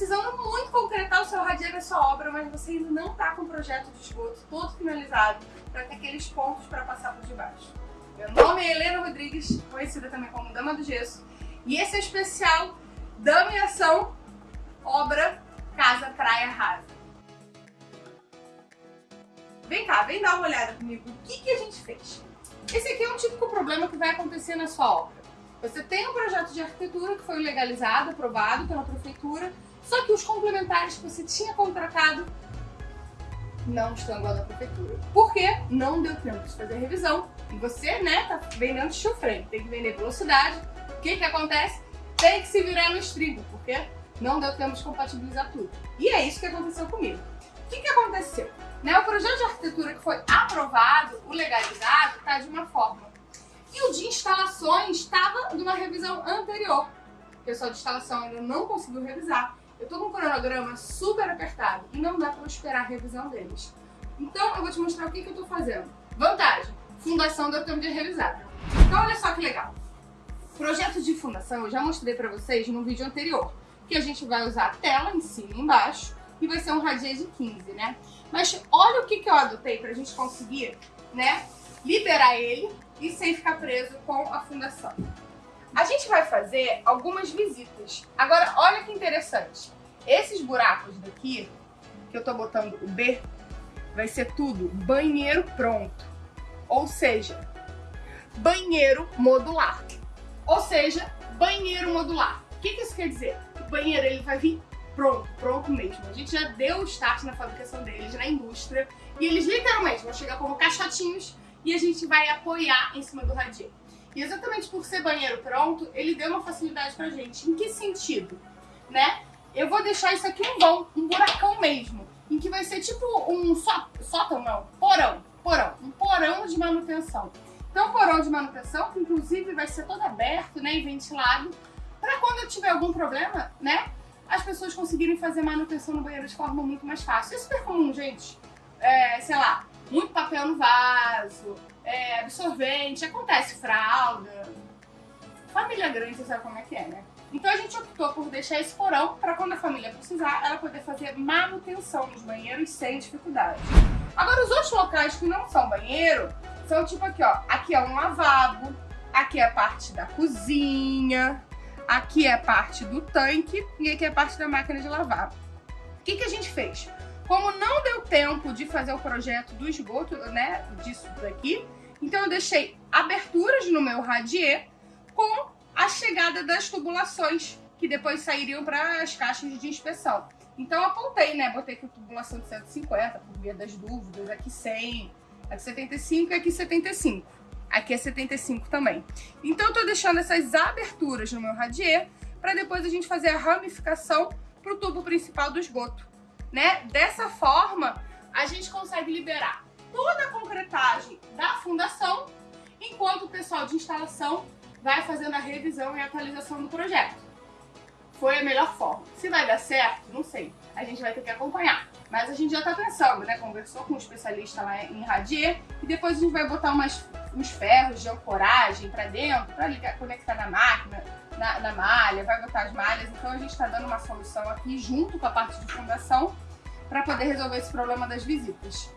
precisando muito concretar o seu radieiro na sua obra, mas você ainda não está com o projeto de esgoto todo finalizado para ter aqueles pontos para passar por debaixo. Meu nome é Helena Rodrigues, conhecida também como Dama do Gesso, e esse é o especial Dama em Ação, obra Casa Praia Rasa. Vem cá, vem dar uma olhada comigo. O que, que a gente fez? Esse aqui é um típico problema que vai acontecer na sua obra. Você tem um projeto de arquitetura que foi legalizado, aprovado pela prefeitura, só que os complementares que você tinha contratado não estão igual da prefeitura. Por quê? Não deu tempo de fazer a revisão. E você, né, tá vendendo chufre, tem que vender velocidade. O que que acontece? Tem que se virar no estribo, porque não deu tempo de compatibilizar tudo. E é isso que aconteceu comigo. O que que aconteceu? Né, o projeto de arquitetura que foi aprovado, o legalizado, está de uma forma. E o de instalações estava numa revisão anterior. O pessoal de instalação ainda não conseguiu revisar. Eu tô com um cronograma super apertado e não dá para esperar a revisão deles. Então eu vou te mostrar o que, que eu tô fazendo. Vantagem, fundação tempo de revisar. Então olha só que legal. Projeto de fundação eu já mostrei para vocês no vídeo anterior, que a gente vai usar a tela em cima e embaixo e vai ser um radier de 15, né? Mas olha o que, que eu adotei pra gente conseguir, né, liberar ele e sem ficar preso com a fundação. A gente vai fazer algumas visitas. Agora, olha que interessante. Esses buracos daqui, que eu tô botando o B, vai ser tudo banheiro pronto. Ou seja, banheiro modular. Ou seja, banheiro modular. O que, que isso quer dizer? O banheiro ele vai vir pronto, pronto mesmo. A gente já deu o start na fabricação deles, na indústria, e eles literalmente vão chegar como caixotinhos e a gente vai apoiar em cima do radinho. E exatamente por ser banheiro pronto, ele deu uma facilidade pra gente. Em que sentido? Né? Eu vou deixar isso aqui um vão, um buracão mesmo, em que vai ser tipo um só, sótão, não, porão, porão, um porão de manutenção. Então, porão de manutenção, que inclusive vai ser todo aberto, né, e ventilado, para quando eu tiver algum problema, né, as pessoas conseguirem fazer manutenção no banheiro de forma muito mais fácil. É super comum, gente. É, sei lá, muito papel no vaso, é, absorvente, acontece fralda. Família grande, você sabe como é que é, né? Então a gente optou por deixar esse porão para quando a família precisar, ela poder fazer manutenção nos banheiros sem dificuldade. Agora os outros locais que não são banheiro, são tipo aqui, ó. Aqui é um lavabo, aqui é a parte da cozinha, aqui é a parte do tanque e aqui é a parte da máquina de lavar. O que, que a gente fez? Como não deu tempo de fazer o projeto do esgoto, né, disso daqui, então eu deixei aberturas no meu radier com a chegada das tubulações, que depois sairiam para as caixas de inspeção. Então apontei, né, botei aqui tubulação de 150, por via das dúvidas, aqui 100, aqui 75 e aqui 75. Aqui é 75 também. Então eu tô deixando essas aberturas no meu radier para depois a gente fazer a ramificação pro tubo principal do esgoto, né? Dessa forma, a gente consegue liberar toda a concretagem da fundação, enquanto o pessoal de instalação vai fazendo a revisão e atualização do projeto. Foi a melhor forma. Se vai dar certo, não sei. A gente vai ter que acompanhar. Mas a gente já tá pensando, né? Conversou com um especialista lá em radier e depois a gente vai botar umas uns ferros de ancoragem para dentro, para conectar na máquina, na, na, malha, vai botar as malhas. Então a gente está dando uma solução aqui junto com a parte de fundação para poder resolver esse problema das visitas.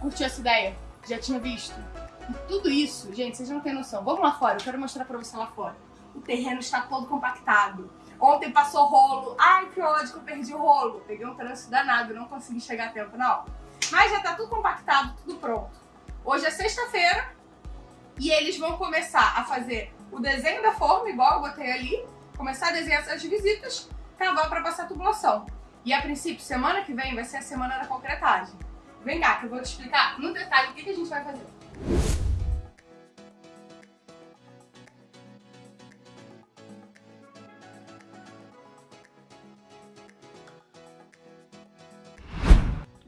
Curtiu essa ideia? Já tinha visto? E tudo isso, gente, vocês não têm noção. Vamos lá fora, eu quero mostrar para você lá fora. O terreno está todo compactado. Ontem passou rolo. Ai, que ódio que eu perdi o rolo. Peguei um trânsito danado, não consegui chegar a tempo, não. Mas já tá tudo compactado, tudo pronto. Hoje é sexta-feira, e eles vão começar a fazer o desenho da forma, igual eu botei ali, começar a desenhar essas visitas, cavar para passar a tubulação. E a princípio, semana que vem vai ser a semana da concretagem. Vem cá, que eu vou te explicar no detalhe o que, que a gente vai fazer.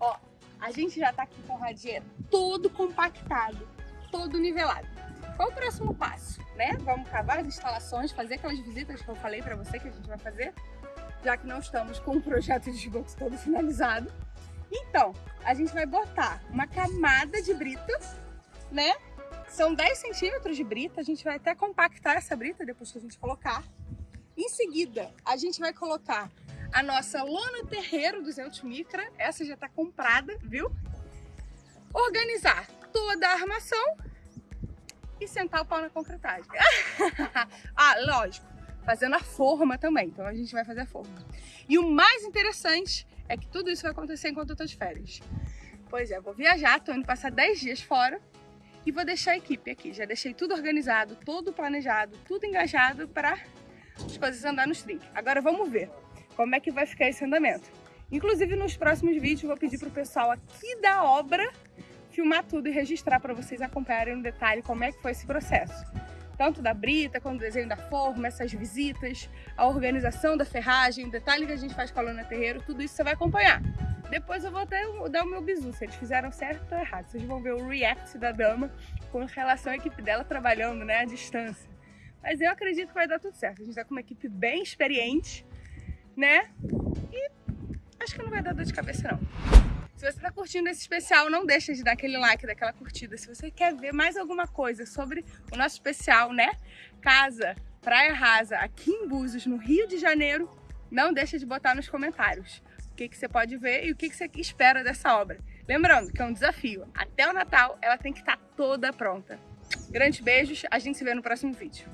Ó, a gente já tá aqui com o radier todo compactado, todo nivelado. Qual o próximo passo? Né? Vamos cavar as instalações, fazer aquelas visitas que eu falei para você que a gente vai fazer, já que não estamos com o projeto de esgoto todo finalizado. Então, a gente vai botar uma camada de brita, né? São 10 centímetros de brita, a gente vai até compactar essa brita depois que a gente colocar. Em seguida, a gente vai colocar a nossa lona terreiro 200 micra, essa já tá comprada, viu? Organizar toda a armação e sentar o pau na concretagem. ah, lógico, fazendo a forma também, então a gente vai fazer a forma. E o mais interessante é que tudo isso vai acontecer enquanto eu tô de férias. Pois é, vou viajar, tô indo passar 10 dias fora e vou deixar a equipe aqui. Já deixei tudo organizado, tudo planejado, tudo engajado para as coisas andar nos trinques. Agora vamos ver como é que vai ficar esse andamento. Inclusive nos próximos vídeos vou pedir para o pessoal aqui da obra filmar tudo e registrar para vocês acompanharem no detalhe como é que foi esse processo. Tanto da brita, quanto o desenho da forma, essas visitas, a organização da ferragem, o detalhe que a gente faz com a lona terreiro, tudo isso você vai acompanhar. Depois eu vou até dar o meu bizu, se eles fizeram certo ou errado. Vocês vão ver o react da dama com relação à equipe dela trabalhando né, à distância. Mas eu acredito que vai dar tudo certo. A gente tá com uma equipe bem experiente, né? E acho que não vai dar dor de cabeça não. Se você está curtindo esse especial, não deixa de dar aquele like, daquela curtida. Se você quer ver mais alguma coisa sobre o nosso especial, né? Casa, Praia Rasa, aqui em Búzios, no Rio de Janeiro, não deixa de botar nos comentários o que, que você pode ver e o que, que você espera dessa obra. Lembrando que é um desafio. Até o Natal, ela tem que estar tá toda pronta. Grandes beijos, a gente se vê no próximo vídeo.